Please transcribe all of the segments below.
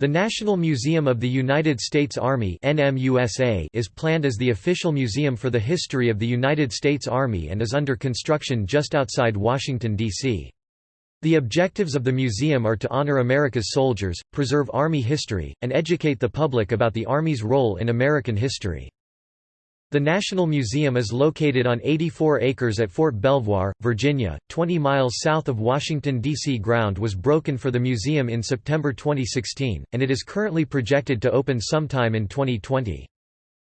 The National Museum of the United States Army is planned as the official museum for the history of the United States Army and is under construction just outside Washington, D.C. The objectives of the museum are to honor America's soldiers, preserve Army history, and educate the public about the Army's role in American history. The National Museum is located on 84 acres at Fort Belvoir, Virginia, 20 miles south of Washington, D.C. Ground was broken for the museum in September 2016, and it is currently projected to open sometime in 2020.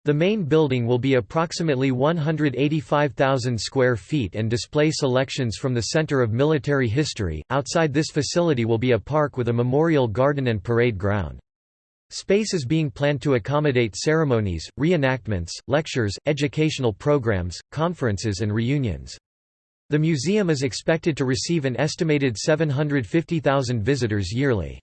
The main building will be approximately 185,000 square feet and display selections from the Center of Military History. Outside this facility will be a park with a memorial garden and parade ground. Space is being planned to accommodate ceremonies, reenactments, lectures, educational programs, conferences and reunions. The museum is expected to receive an estimated 750,000 visitors yearly.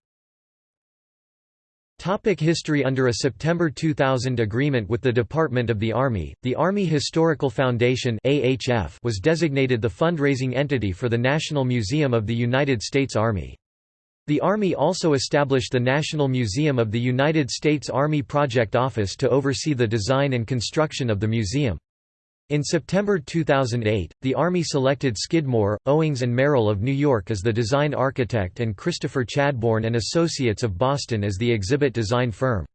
Topic history Under a September 2000 agreement with the Department of the Army, the Army Historical Foundation was designated the fundraising entity for the National Museum of the United States Army. The Army also established the National Museum of the United States Army Project Office to oversee the design and construction of the museum. In September 2008, the Army selected Skidmore, Owings and Merrill of New York as the design architect and Christopher Chadbourne and Associates of Boston as the exhibit design firm.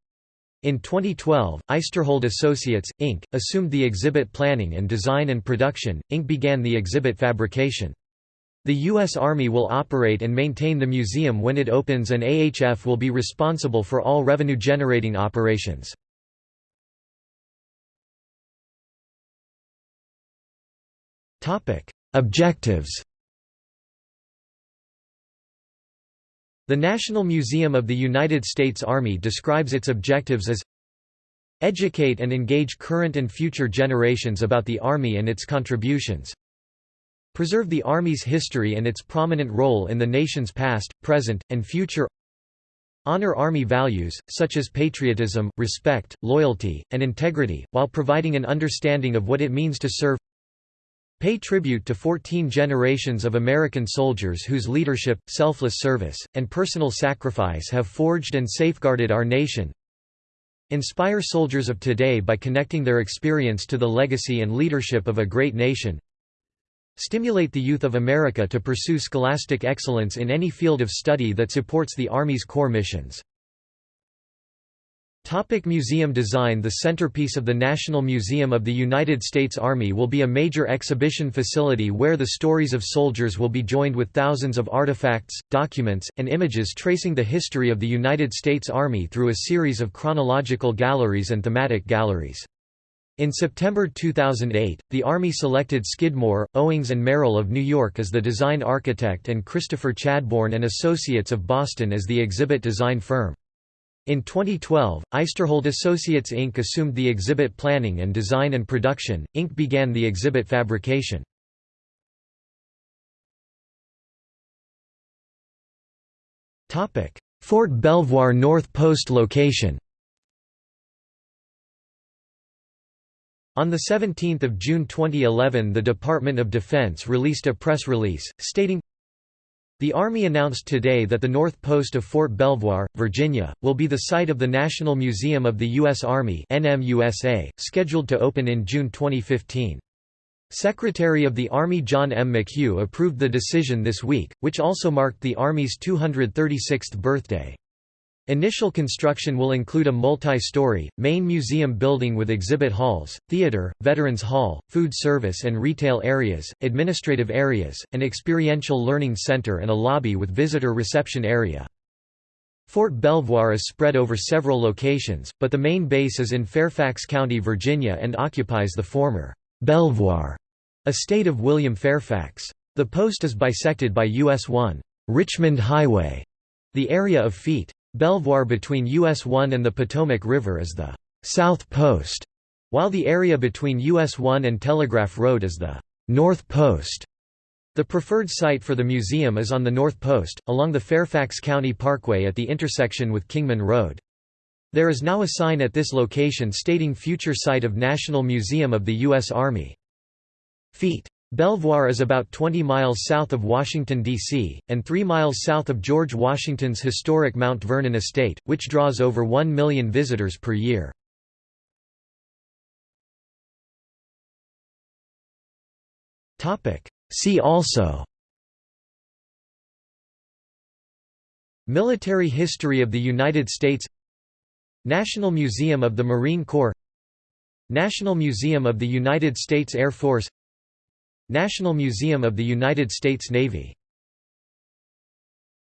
In 2012, Eisterhold Associates, Inc., assumed the exhibit planning and design and production, Inc. began the exhibit fabrication. The U.S. Army will operate and maintain the museum when it opens and AHF will be responsible for all revenue-generating operations. Objectives The National Museum of the United States Army describes its objectives as Educate and engage current and future generations about the Army and its contributions Preserve the Army's history and its prominent role in the nation's past, present, and future. Honor Army values, such as patriotism, respect, loyalty, and integrity, while providing an understanding of what it means to serve. Pay tribute to 14 generations of American soldiers whose leadership, selfless service, and personal sacrifice have forged and safeguarded our nation. Inspire soldiers of today by connecting their experience to the legacy and leadership of a great nation Stimulate the youth of America to pursue scholastic excellence in any field of study that supports the Army's core missions. Topic museum design The centerpiece of the National Museum of the United States Army will be a major exhibition facility where the stories of soldiers will be joined with thousands of artifacts, documents, and images tracing the history of the United States Army through a series of chronological galleries and thematic galleries. In September 2008, the Army selected Skidmore, Owings and Merrill of New York as the design architect and Christopher Chadbourne and Associates of Boston as the exhibit design firm. In 2012, Eisterhold Associates Inc. assumed the exhibit planning and design and production, Inc. began the exhibit fabrication. Fort Belvoir North Post location On 17 June 2011 the Department of Defense released a press release, stating, The Army announced today that the north post of Fort Belvoir, Virginia, will be the site of the National Museum of the U.S. Army NMUSA, scheduled to open in June 2015. Secretary of the Army John M. McHugh approved the decision this week, which also marked the Army's 236th birthday. Initial construction will include a multi-story, main museum building with exhibit halls, theater, veterans hall, food service and retail areas, administrative areas, an experiential learning center and a lobby with visitor reception area. Fort Belvoir is spread over several locations, but the main base is in Fairfax County, Virginia and occupies the former Belvoir estate of William Fairfax. The post is bisected by US 1 Richmond Highway, the area of feet. Belvoir between US 1 and the Potomac River is the South Post, while the area between US 1 and Telegraph Road is the North Post. The preferred site for the museum is on the North Post, along the Fairfax County Parkway at the intersection with Kingman Road. There is now a sign at this location stating future site of National Museum of the U.S. Army. Feet Belvoir is about 20 miles south of Washington, D.C., and 3 miles south of George Washington's historic Mount Vernon estate, which draws over 1 million visitors per year. See also Military history of the United States National Museum of the Marine Corps National Museum of the United States Air Force National Museum of the United States Navy